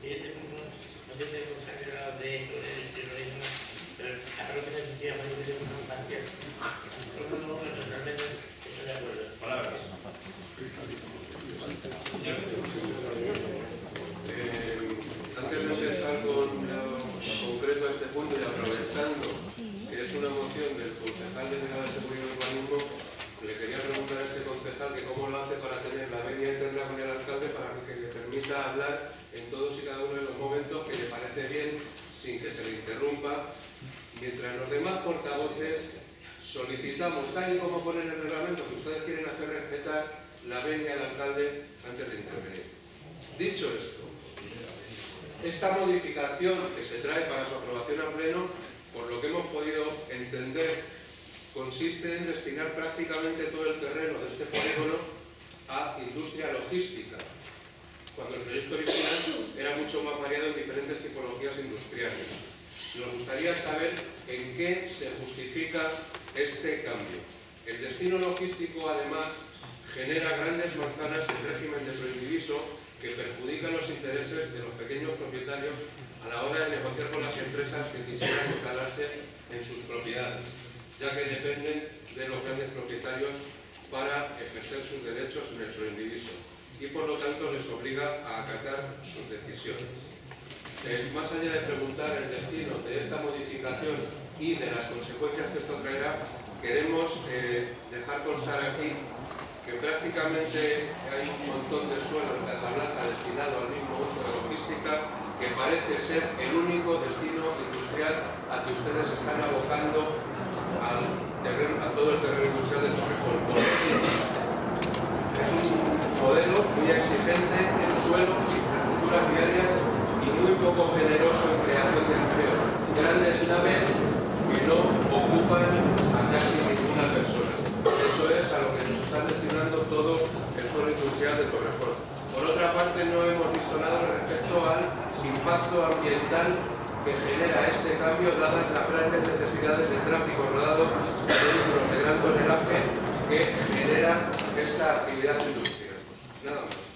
siguiente punto no sé si hemos hablado de esto, del terrorismo, pero a lo que se sentía muy bien un parcial. No, no, no, realmente estoy de acuerdo. Palabras. Eh, antes de empezar con lo concreto a este punto y aprovechando que es una moción del concejal de Seguridad de Seguridad y Urbanismo, le quería preguntar a este concejal que cómo lo hace para tener la venia interna con el alcalde para que le permita hablar todos y cada uno de los momentos que le parece bien sin que se le interrumpa, mientras los demás portavoces solicitamos, tal y como pone en el reglamento, que ustedes quieren hacer respetar la venia al alcalde antes de intervenir. Dicho esto, esta modificación que se trae para su aprobación a pleno, por lo que hemos podido entender, consiste en destinar prácticamente todo el terreno de este polígono a industria logística, cuando el proyecto original era mucho más variado en diferentes tipologías industriales. Nos gustaría saber en qué se justifica este cambio. El destino logístico, además, genera grandes manzanas en régimen de prohibidizo que perjudican los intereses de los pequeños propietarios a la hora de negociar con las empresas que quisieran instalarse en sus propiedades, ya que dependen de los grandes propietarios para ejercer sus derechos en el prohibidizo y por lo tanto les obliga a acatar sus decisiones. Más allá de preguntar el destino de esta modificación y de las consecuencias que esto traerá, queremos eh, dejar constar aquí que prácticamente hay un montón de suelo en Casablanca destinado al mismo uso de logística que parece ser el único destino industrial al que ustedes están abocando exigente en suelo, infraestructuras viarias y muy poco generoso en creación de empleo. Grandes naves que no ocupan a casi ninguna persona. Eso es a lo que nos está destinando todo el suelo industrial de Torrejón. Por otra parte, no hemos visto nada respecto al impacto ambiental que genera este cambio dadas las grandes necesidades de tráfico rodado de vehículos gran tonelaje que genera esta actividad industrial. No.